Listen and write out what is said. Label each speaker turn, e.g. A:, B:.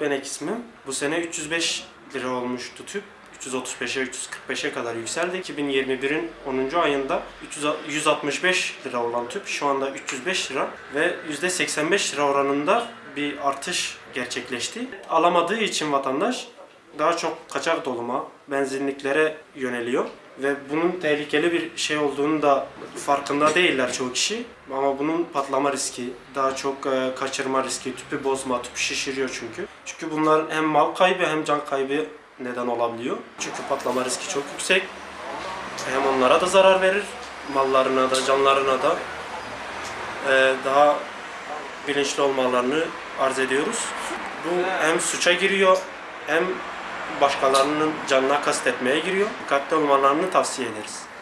A: Benek ismim. Bu sene 305 lira olmuştu tüp. 335'e 345'e kadar yükseldi. 2021'in 10. ayında 300 165 lira olan tüp şu anda 305 lira ve %85 lira oranında bir artış gerçekleşti. Alamadığı için vatandaş daha çok kaçak doluma, benzinliklere yöneliyor ve bunun tehlikeli bir şey olduğunu da farkında değiller çoğu kişi. Ama bunun patlama riski, daha çok e, kaçırma riski, tüpü bozma, tüpü şişiriyor çünkü. Çünkü bunlar hem mal kaybı hem can kaybı neden olabiliyor. Çünkü patlama riski çok yüksek. Hem onlara da zarar verir, mallarına da, canlarına da e, daha bilinçli olmalarını arz ediyoruz. Bu hem suça giriyor hem başkalarının canına kastetmeye giriyor. Dikkatli olmalarını tavsiye ederiz.